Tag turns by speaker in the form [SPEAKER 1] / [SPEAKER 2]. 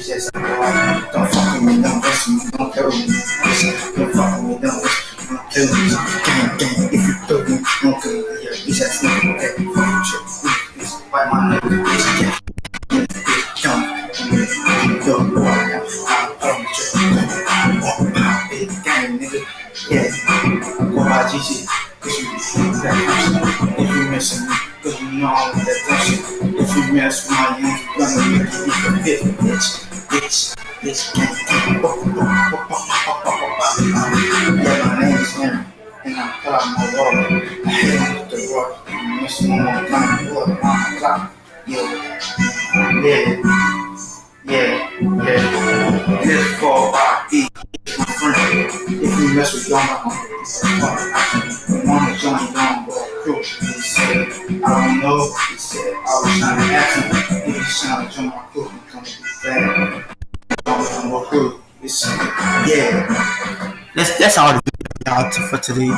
[SPEAKER 1] bitches I'm. Don't fuck with me, don't rush me, don't kill me. Don't fuck with me, don't rush me, don't kill me. Gang, gang, if you kill me, don't kill me. Yeah, bitch, that's not okay. Fuck you, bitch. Why my nigga, bitch, yeah. GG, cause you think that person. If you missing me, cause you know I'm that person. If you mess with my youth, gonna make you a bit bitch bitch, this bitch. Yeah, my name is and I pull out my wallet. I hit him with the rock, and miss one more time, pull up on the clock. Yo, yeah, yeah, yeah. This fall by E, my friend. If you mess with John, I'm gonna get this apart. Wanna join John, but cruel, he said. I don't know, he said. I was trying to ask him He was trying to join my crew. that's that's all for today.